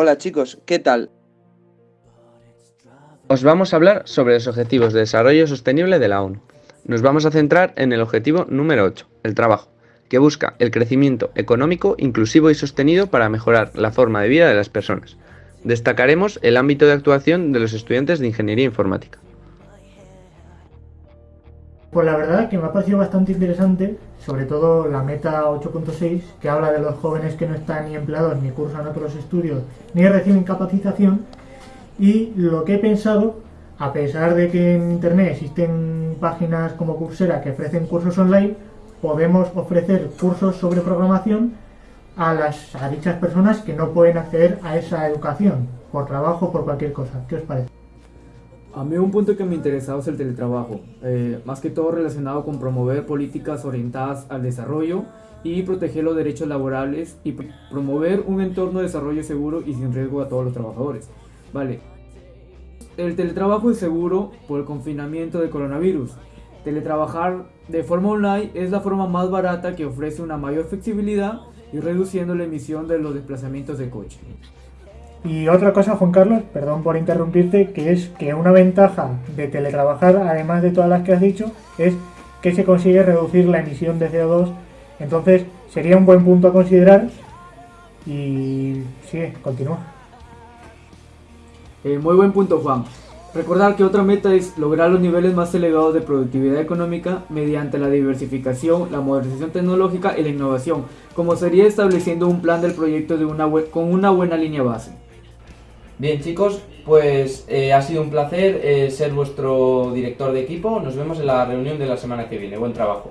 Hola chicos, ¿qué tal? Os vamos a hablar sobre los Objetivos de Desarrollo Sostenible de la ONU. Nos vamos a centrar en el objetivo número 8, el trabajo, que busca el crecimiento económico inclusivo y sostenido para mejorar la forma de vida de las personas. Destacaremos el ámbito de actuación de los estudiantes de Ingeniería Informática. Pues la verdad que me ha parecido bastante interesante, sobre todo la meta 8.6, que habla de los jóvenes que no están ni empleados, ni cursan otros estudios, ni reciben capacitación. Y lo que he pensado, a pesar de que en Internet existen páginas como Coursera que ofrecen cursos online, podemos ofrecer cursos sobre programación a, dichas personas que no pueden acceder a esa educación, por trabajo por cualquier cosa. ¿Qué os parece? A mí un punto que me interesaba es el teletrabajo, eh, más que todo relacionado con promover políticas orientadas al desarrollo y proteger los derechos laborales y pr promover un entorno de desarrollo seguro y sin riesgo a todos los trabajadores. Vale, el teletrabajo es seguro por el confinamiento del coronavirus. Teletrabajar de forma online es la forma más barata que ofrece una mayor flexibilidad y reduciendo la emisión de los desplazamientos de coche. Y otra cosa, Juan Carlos, perdón por interrumpirte, que es que una ventaja de teletrabajar, además de todas las que has dicho, es que se consigue reducir la emisión de CO2. Entonces, sería un buen punto a considerar. Y sigue, continúa. Eh, muy buen punto, Juan. Recordar que otra meta es lograr los niveles más elevados de productividad económica mediante la diversificación, la modernización tecnológica y la innovación, como sería estableciendo un plan del proyecto de una con una buena línea base. Bien chicos, pues eh, ha sido un placer eh, ser vuestro director de equipo. Nos vemos en la reunión de la semana que viene. Buen trabajo.